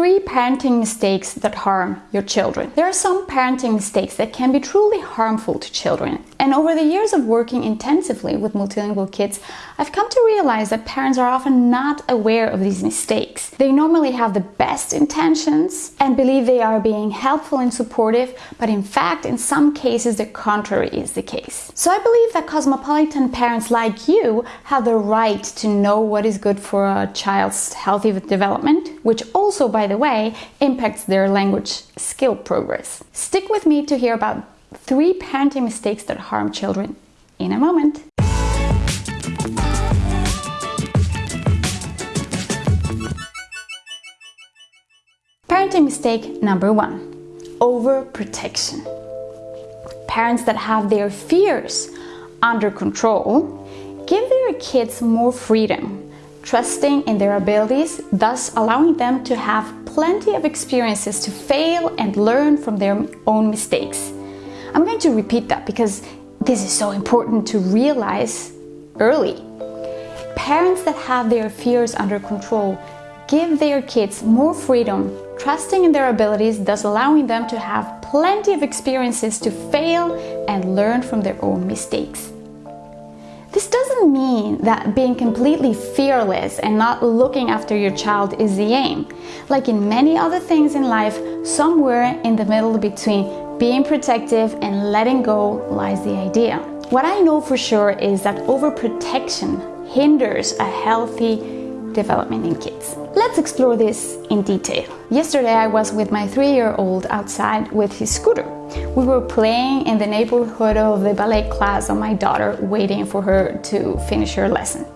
three parenting mistakes that harm your children. There are some parenting mistakes that can be truly harmful to children. And over the years of working intensively with multilingual kids, I've come to realize that parents are often not aware of these mistakes. They normally have the best intentions and believe they are being helpful and supportive, but in fact, in some cases, the contrary is the case. So I believe that cosmopolitan parents like you have the right to know what is good for a child's healthy development, which also, by way, impacts their language skill progress. Stick with me to hear about three parenting mistakes that harm children in a moment. Parenting mistake number one overprotection. Parents that have their fears under control give their kids more freedom, trusting in their abilities, thus allowing them to have plenty of experiences to fail and learn from their own mistakes. I'm going to repeat that because this is so important to realize early. Parents that have their fears under control give their kids more freedom, trusting in their abilities, thus allowing them to have plenty of experiences to fail and learn from their own mistakes. This doesn't mean that being completely fearless and not looking after your child is the aim. Like in many other things in life, somewhere in the middle between being protective and letting go lies the idea. What I know for sure is that overprotection hinders a healthy development in kids. Let's explore this in detail. Yesterday I was with my three-year-old outside with his scooter. We were playing in the neighborhood of the ballet class of my daughter, waiting for her to finish her lesson.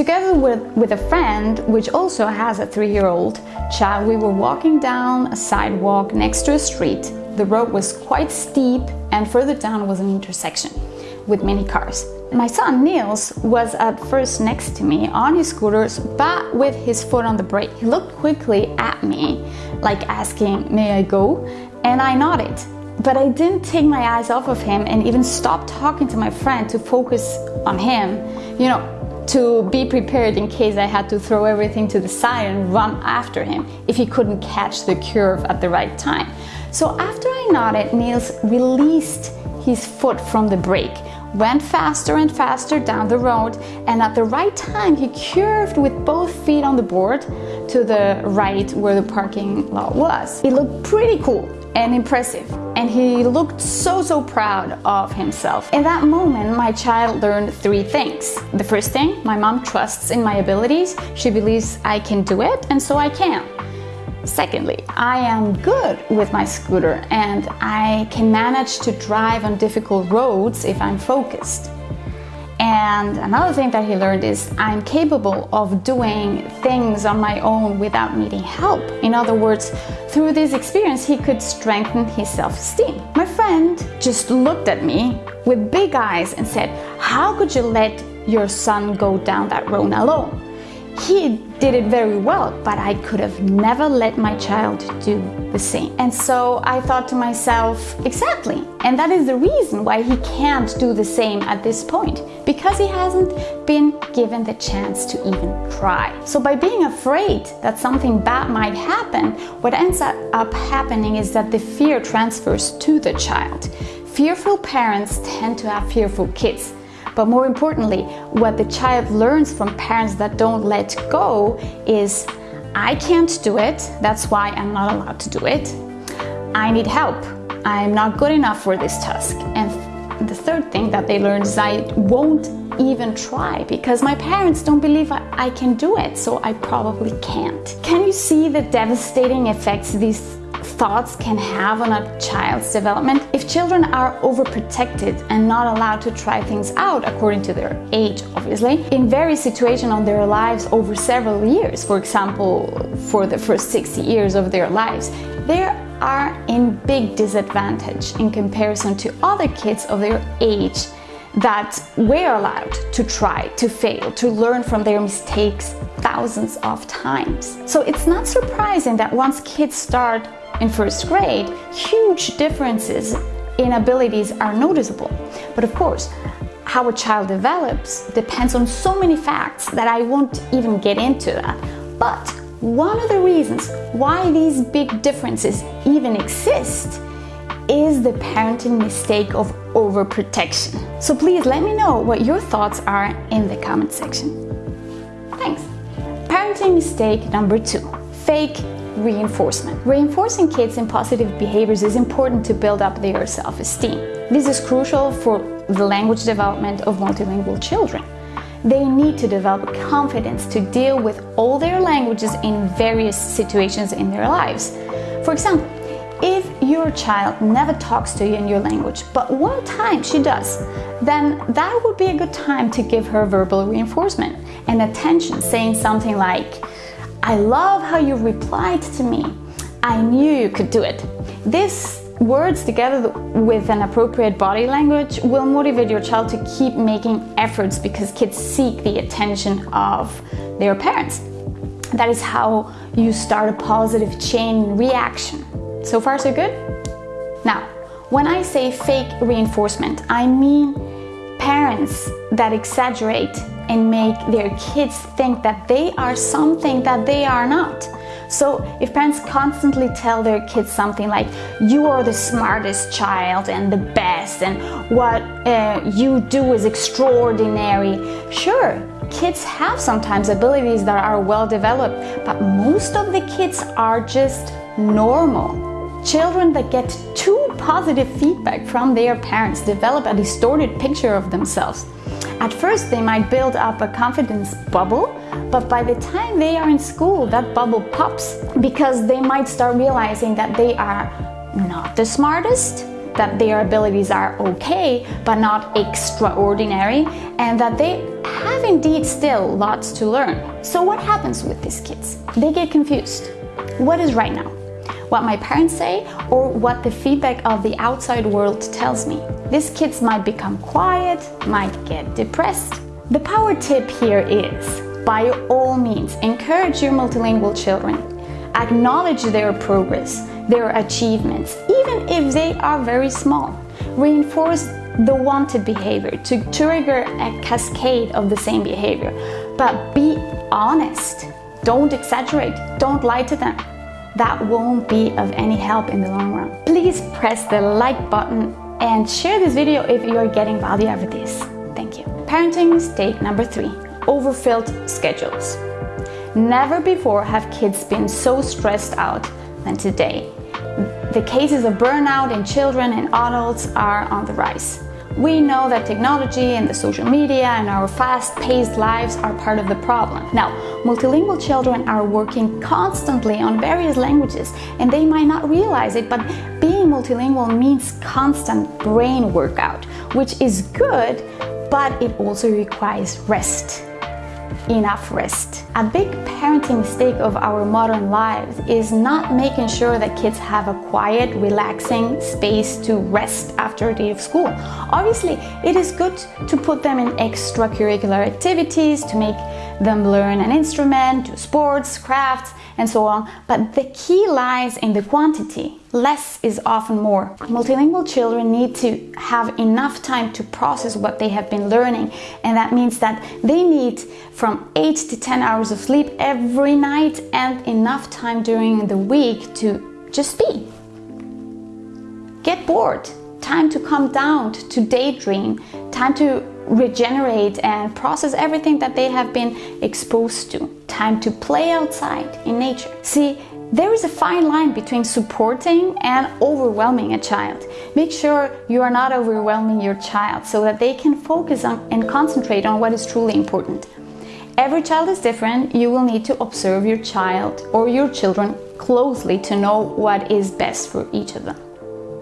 Together with, with a friend, which also has a three-year-old child, we were walking down a sidewalk next to a street. The road was quite steep and further down was an intersection with many cars. My son Niels was at first next to me on his scooters, but with his foot on the brake. He looked quickly at me, like asking, may I go? And I nodded. But I didn't take my eyes off of him and even stopped talking to my friend to focus on him. You know, to be prepared in case I had to throw everything to the side and run after him if he couldn't catch the curve at the right time. So after I nodded, Niels released his foot from the brake, went faster and faster down the road, and at the right time he curved with both feet on the board to the right where the parking lot was. It looked pretty cool and impressive and he looked so so proud of himself. In that moment my child learned three things. The first thing, my mom trusts in my abilities, she believes I can do it and so I can. Secondly, I am good with my scooter and I can manage to drive on difficult roads if I'm focused. And another thing that he learned is I'm capable of doing things on my own without needing help. In other words, through this experience, he could strengthen his self-esteem. My friend just looked at me with big eyes and said, how could you let your son go down that road alone? He did it very well, but I could have never let my child do the same. And so I thought to myself, exactly. And that is the reason why he can't do the same at this point, because he hasn't been given the chance to even try. So by being afraid that something bad might happen, what ends up happening is that the fear transfers to the child. Fearful parents tend to have fearful kids. But more importantly, what the child learns from parents that don't let go is I can't do it, that's why I'm not allowed to do it. I need help. I'm not good enough for this task. And the third thing that they learn is I won't even try because my parents don't believe I, I can do it, so I probably can't. Can you see the devastating effects these thoughts can have on a child's development. If children are overprotected and not allowed to try things out according to their age, obviously, in various situations on their lives over several years, for example, for the first 60 years of their lives, they are in big disadvantage in comparison to other kids of their age that were allowed to try, to fail, to learn from their mistakes thousands of times. So it's not surprising that once kids start in first grade, huge differences in abilities are noticeable. But of course, how a child develops depends on so many facts that I won't even get into that. But one of the reasons why these big differences even exist is the parenting mistake of overprotection. So please let me know what your thoughts are in the comment section. Thanks. Parenting mistake number two, fake reinforcement. Reinforcing kids in positive behaviors is important to build up their self-esteem. This is crucial for the language development of multilingual children. They need to develop confidence to deal with all their languages in various situations in their lives. For example, if your child never talks to you in your language, but one time she does, then that would be a good time to give her verbal reinforcement and attention, saying something like, I love how you replied to me. I knew you could do it. These words together with an appropriate body language will motivate your child to keep making efforts because kids seek the attention of their parents. That is how you start a positive chain reaction. So far so good? Now, when I say fake reinforcement, I mean parents that exaggerate and make their kids think that they are something that they are not. So if parents constantly tell their kids something like, you are the smartest child and the best and what uh, you do is extraordinary, sure, kids have sometimes abilities that are well developed, but most of the kids are just normal. Children that get too positive feedback from their parents develop a distorted picture of themselves. At first, they might build up a confidence bubble, but by the time they are in school, that bubble pops because they might start realizing that they are not the smartest, that their abilities are okay, but not extraordinary, and that they have indeed still lots to learn. So what happens with these kids? They get confused. What is right now? what my parents say or what the feedback of the outside world tells me. These kids might become quiet, might get depressed. The power tip here is, by all means, encourage your multilingual children. Acknowledge their progress, their achievements, even if they are very small. Reinforce the wanted behavior to trigger a cascade of the same behavior. But be honest. Don't exaggerate. Don't lie to them that won't be of any help in the long run. Please press the like button and share this video if you are getting value out of this. Thank you. Parenting mistake number three, overfilled schedules. Never before have kids been so stressed out than today. The cases of burnout in children and adults are on the rise. We know that technology and the social media and our fast-paced lives are part of the problem. Now, multilingual children are working constantly on various languages and they might not realize it, but being multilingual means constant brain workout, which is good, but it also requires rest enough rest. A big parenting mistake of our modern lives is not making sure that kids have a quiet, relaxing space to rest after a day of school. Obviously, it is good to put them in extracurricular activities, to make them learn an instrument, do sports, crafts, and so on. But the key lies in the quantity. Less is often more. Multilingual children need to have enough time to process what they have been learning. And that means that they need from 8 to 10 hours of sleep every night and enough time during the week to just be. Get bored. Time to calm down, to daydream, time to regenerate and process everything that they have been exposed to. Time to play outside in nature. See, there is a fine line between supporting and overwhelming a child. Make sure you are not overwhelming your child so that they can focus on and concentrate on what is truly important. Every child is different. You will need to observe your child or your children closely to know what is best for each of them.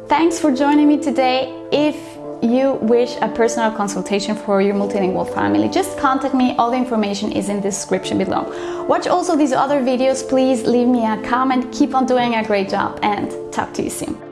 Thanks for joining me today. If you wish a personal consultation for your multilingual family, just contact me. All the information is in the description below. Watch also these other videos. Please leave me a comment. Keep on doing a great job and talk to you soon.